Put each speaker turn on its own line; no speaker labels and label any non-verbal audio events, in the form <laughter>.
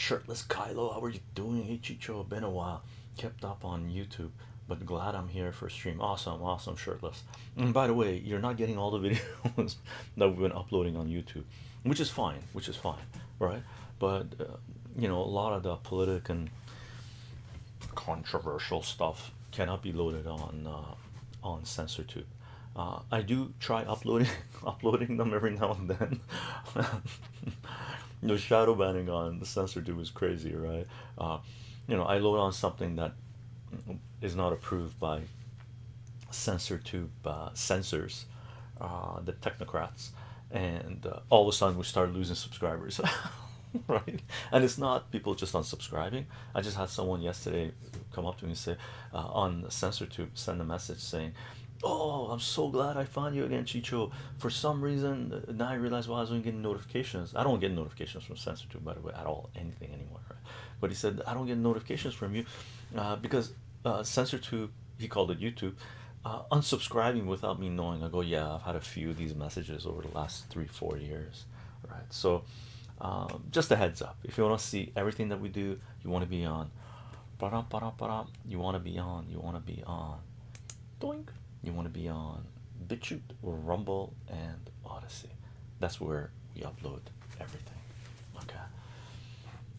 Shirtless Kylo, how are you doing? Hey Chicho, been a while. Kept up on YouTube, but glad I'm here for stream. Awesome, awesome, shirtless. And by the way, you're not getting all the <laughs> videos that we've been uploading on YouTube, which is fine, which is fine, right? But uh, you know, a lot of the political and controversial stuff cannot be loaded on uh, on CensorTube. Uh, I do try uploading <laughs> uploading them every now and then. <laughs> the shadow banning on the CensorTube is crazy, right? Uh, you know, I load on something that is not approved by CensorTube uh, censors, uh, the technocrats, and uh, all of a sudden we start losing subscribers. <laughs> right and it's not people just unsubscribing i just had someone yesterday come up to me and say uh, on CensorTube send a message saying oh i'm so glad i found you again chicho. For some reason now i realize why i wasn't getting notifications. I don't get notifications from CensorTube by the way at all anything anymore right? but he said i don't get notifications from you uh, because uh, CensorTube he called it youtube uh, unsubscribing without me knowing. I go yeah i've had a few of these messages over the last three four years right? So um, just a heads up. If you want to see everything that we do you want to be on. You want to be on. You want to be on. Doink you want to be on BitChute Rumble and Odysee. That's where we upload everything. Okay